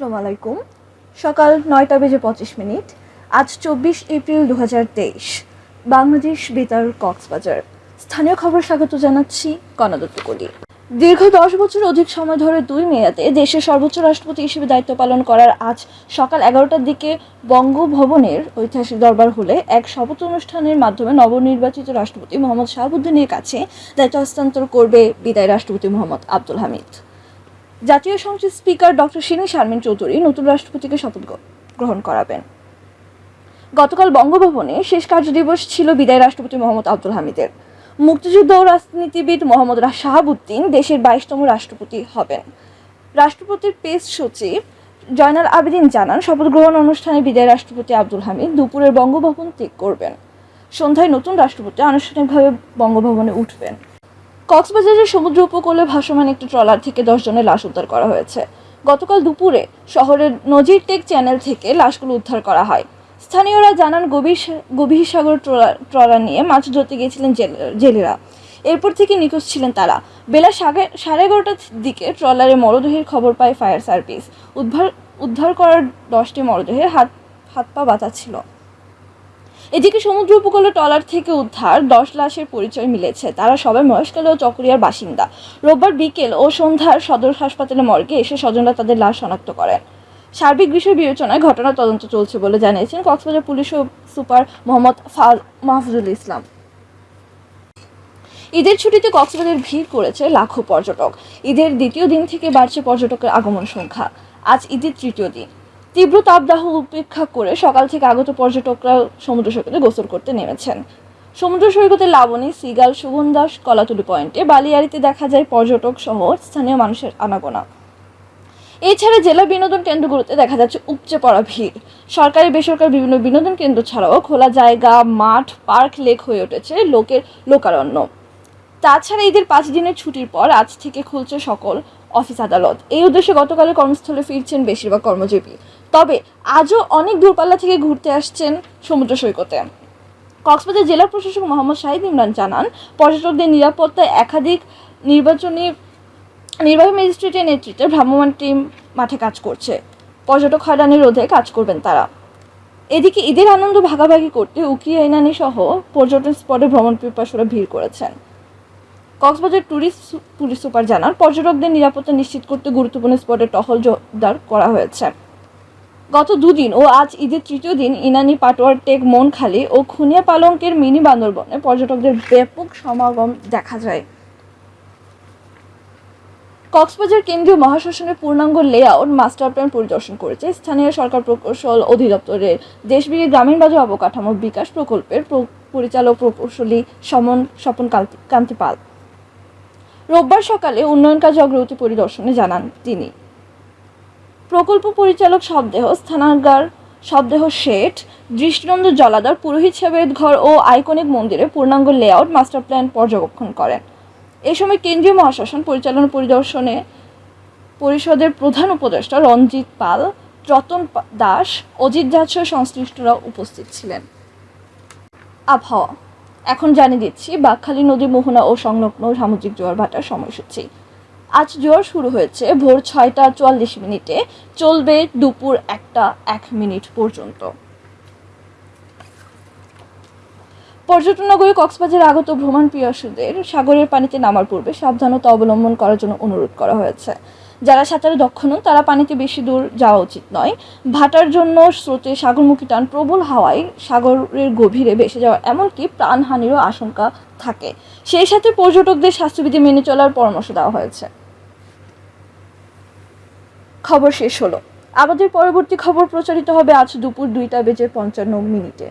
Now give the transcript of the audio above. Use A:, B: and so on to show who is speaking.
A: আসসালামু আলাইকুম। সকাল নয়টা বেজে পঁচিশ মিনিট, আজ চব্বিশ এপ্রিল দু হাজার তেইশ। বাংলাদেশ বেতার কক্সবাজার। স্থানীয় খবর স্বাগত জানাচ্ছি কনাদত্ত কলি দীর্ঘ দশ বছর অধিক সময় ধরে দুই মেয়াদে দেশের সর্বোচ্চ রাষ্ট্রপতি হিসেবে দায়িত্ব পালন করার আজ সকাল এগারোটার দিকে বঙ্গভবনের ঐতিহাসিক দরবার হলে এক শপথ অনুষ্ঠানের মাধ্যমে নবনির্বাচিত রাষ্ট্রপতি মোহাম্মদ শাহাবুদ্দিনের কাছে দায়িত্ব হস্তান্তর করবে বিদায় রাষ্ট্রপতি মোহাম্মদ আব্দুল হামিদ। জাতীয় সংসদ স্পিকার ডক্টর শিরিন শারমিন চৌধুরী নতুন রাষ্ট্রপতিকে শপথ গ্রহণ করাবেন। গতকাল বঙ্গভবনে শেষ কার্যদিবস ছিল বিদায় রাষ্ট্রপতি মোহাম্মদ আব্দুল হামিদের। মুক্তিযুদ্ধ ও রাজনীতিবিদ মোহাম্মদ শাহাবুদ্দিন দেশের বাইশতম রাষ্ট্রপতি হবেন। রাষ্ট্রপতির পেস সচিব জয়নাল আবেদিন জানান, শপথ গ্রহণ অনুষ্ঠানে বিদায় রাষ্ট্রপতি আব্দুল হামিদ দুপুরের বঙ্গভবন ত্যাগ করবেন। সন্ধ্যায় নতুন রাষ্ট্রপতি আনুষ্ঠানিকভাবে বঙ্গভবনে উঠবেন। কক্সবাজারের সমুদ্র উপকূলে ভাসমান একটি ট্রলার থেকে দশ জনের লাশ উদ্ধার করা হয়েছে। গতকাল দুপুরে শহরের নজির টেক চ্যানেল থেকে লাশগুলো উদ্ধার করা হয়। স্থানীয়রা জানান, গভীর গভীর সাগর ট্রলার ট্রলার নিয়ে মাছ ধরতে গিয়েছিলেন জেলে- জেলেরা। এরপর থেকে নিখোঁজ ছিলেন তারা। বেলা সাড়ে সাড়ে এগারোটার দিকে ট্রলারে মরদেহের খবর পায় ফায়ার সার্ভিস। উদ্ধার উদ্ধার করার দশটি মরদেহের হাত হাত পা বাঁধা ছিল। এদিকে সমুদ্র উপকূলে ট্রলার থেকে উদ্ধার, দশ লাশের পরিচয় মিলেছে। তারা সবাই মহেশখালী ও চকরিয়ার বাসিন্দা। রোববার বিকেল ও সন্ধ্যার সদর হাসপাতালে মর্গে এসে স্বজনরা তাদের লাশ শনাক্ত করেন। সার্বিক বিষয় বিবেচনায় ঘটনা তদন্ত চলছে বলে জানিয়েছেন কক্সবাজার পুলিশ সুপার মোহাম্মদ মাহফুজুল ইসলাম। ঈদের ছুটিতে কক্সবাজার ভিড় করেছে লাখো পর্যটক। ঈদের দ্বিতীয় দিন থেকে বাড়ছে পর্যটকের আগমন সংখ্যা। আজ ঈদের তৃতীয় দিন। তীব্র তাপদাহ উপেক্ষা করে সকাল থেকে আগত পর্যটকরা সমুদ্র সৈকতে গোসল করতে নেমেছেন। সমুদ্র সৈকতে লাবণী, সিগাল সুগন্ধাস কলাতুলি পয়েন্টে, বালিয়াড়িতে দেখা যায় পর্যটক সহ স্থানীয় মানুষের আনাগোনা। এছাড়া জেলা বিনোদন কেন্দ্রগুলোতে দেখা যাচ্ছে উপচে পড়া ভিড়। সরকারি, বেসরকারি বিভিন্ন বিনোদন কেন্দ্র ছাড়াও খোলা জায়গা, মাঠ, পার্ক, লেক হয়ে উঠেছে লোকের লোকারণ্য। তাছাড়া ঈদের পাঁচ দিনের ছুটির পর আজ থেকে খুলছে সকল অফিস আদালত। এই উদ্দেশ্যে গতকালে কর্মস্থলে ফিরছেন বেশিরভাগ কর্মজীবী। তবে আজও অনেক দূরপাল্লা থেকে ঘুরতে আসছেন সমুদ্র সৈকতে। কক্সবাজার জেলা প্রশাসক মোহাম্মদ শাহিদ ইমরান জানান, পর্যটকদের নিরাপত্তায় একাধিক নির্বাচনী, নির্বাহী ম্যাজিস্ট্রেটের নেতৃত্বে ভ্রাম্যমাণ টিম মাঠে কাজ করছে। পর্যটক হয়রানি রোধে কাজ করবেন তারা। এদিকে ঈদের আনন্দ ভাগাভাগি করতে উকিয়া ইনানি সহ পর্যটন স্পটে ভ্রমণ পিপাসুরা ভিড় করেছেন। কক্সবাজার ট্যুরিস্ট পুলিশ সুপার জানান, পর্যটকদের নিরাপত্তা নিশ্চিত করতে গুরুত্বপূর্ণ স্পটে টহল জোরদার করা হয়েছে। গত দুদিন ও আজ ঈদের তৃতীয় দিন ইনানি, পাটোয়ার, টেক, মনখালি ও খুনিয়া পালঙ্কের মিনি বান্দরবনে পর্যটকদের ব্যাপক সমাগম দেখা যায়। কক্সবাজার কেন্দ্রীয় মহাশাসনের পূর্ণাঙ্গ লেআউট মাস্টার প্ল্যান পরিদর্শন করেছে স্থানীয় সরকার প্রকৌশল অধিদপ্তরের দেশবিড়ি গ্রামীণ বাজার অবকাঠামো বিকাশ প্রকল্পের পরিচালক প্রকৌশলী সমন, স্বপন কান্তি পাল। রোববার সকালে উন্নয়ন কাজ অগ্রগতি পরিদর্শনে জানান তিনি। প্রকল্প পরিচালক শবদেহ স্থানাগার শবদেহ শেঠ, দৃষ্টিনন্দ জলাধার, পুরোহিত সাহেবের ঘর ও আইকনিক মন্দিরে পূর্ণাঙ্গ লেআউট মাস্টার প্ল্যান পর্যবেক্ষণ করেন। এ সময় কেন্দ্রীয় মহাশাসন পরিচালনা পরিদর্শনে পরিষদের প্রধান উপদেষ্টা রঞ্জিত পাল, রতন দাস, অজিত দাস সংশ্লিষ্টরা উপস্থিত ছিলেন। আবহাওয়া এখন জানিয়ে দিচ্ছি বাকখালী নদী মোহনা ও সংলগ্ন সামুদ্রিক জোয়ার ভাটার সময়সূচি। আজ জোয়ার শুরু হয়েছে ভোর ছয়টা চুয়াল্লিশ মিনিটে, চলবে দুপুর একটা এক মিনিট পর্যন্ত। পর্যটন নগরী কক্সবাজার আগত ভ্রমণ পিয়াসুদের সাগরের পানিতে নামার পূর্বে সাবধানতা অবলম্বন করার জন্য অনুরোধ করা হয়েছে। যারা সাঁতারে দক্ষ নন, তারা পানিতে বেশি দূর যাওয়া উচিত নয়। ভাটার জন্য স্রোতে সাগরমুখী টান প্রবল হাওয়ায় সাগরের গভীরে ভেসে যাওয়া এমনকি প্রাণহানিরও আশঙ্কা থাকে। সেই সাথে পর্যটকদের স্বাস্থ্যবিধি মেনে চলার পরামর্শ দেওয়া হয়েছে। খবর শেষ হলো। আমাদের পরবর্তী খবর প্রচারিত হবে আজ দুপুর দুইটা বেজে পঞ্চান্ন মিনিটে।